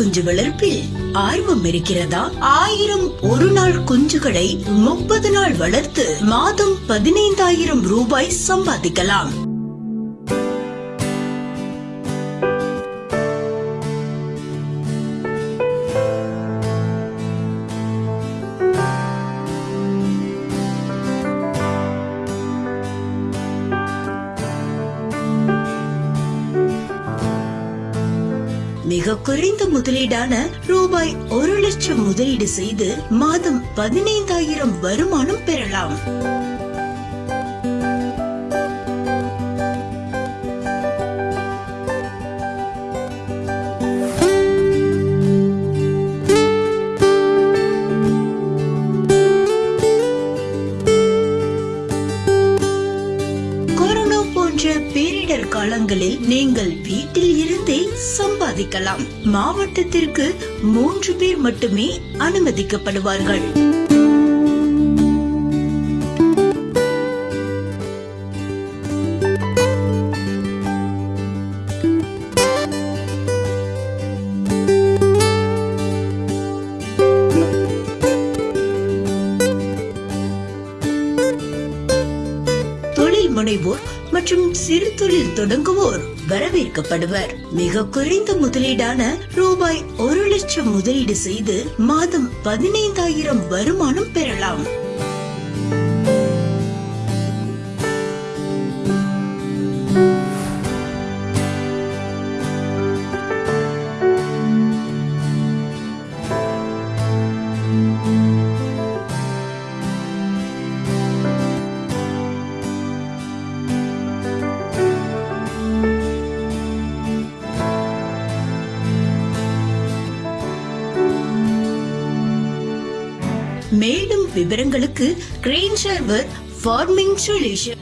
குஞ்சு வளர்ப்பில் ஆர்வம் இருக்கிறதா? ஆயிரம் ஒரு நாள் குஞ்சுகளை முப்பது நாள் வளர்த்து மாதம் பதினைந்தாயிரம் ரூபாய் சம்பாதிக்கலாம். மிக குறைந்த முதலீடான ரூபாய் ஒரு லட்சம் முதலீடு செய்து மாதம் பதினைந்தாயிரம் வருமானம் பெறலாம். காலங்களில் நீங்கள் வீட்டில் இருந்தே சம்பாதிக்கலாம். மாவட்டத்திற்கு மூன்று பேர் மட்டுமே அனுமதிக்கப்படுவார்கள். தொழில் முனைவோர் மற்றும் சிறு தொழில் தொடங்குவோர் வரவேற்கப்படுவர். மிக குறைந்த முதலீடான ரூபாய் ஒரு லட்சம் முதலீடு செய்து மாதம் பதினைந்தாயிரம் வருமானம் பெறலாம். மேலும் விவரங்களுக்கு கிரெயின் ஷர்வர் ஃபார்மிங் சொல்யூஷன்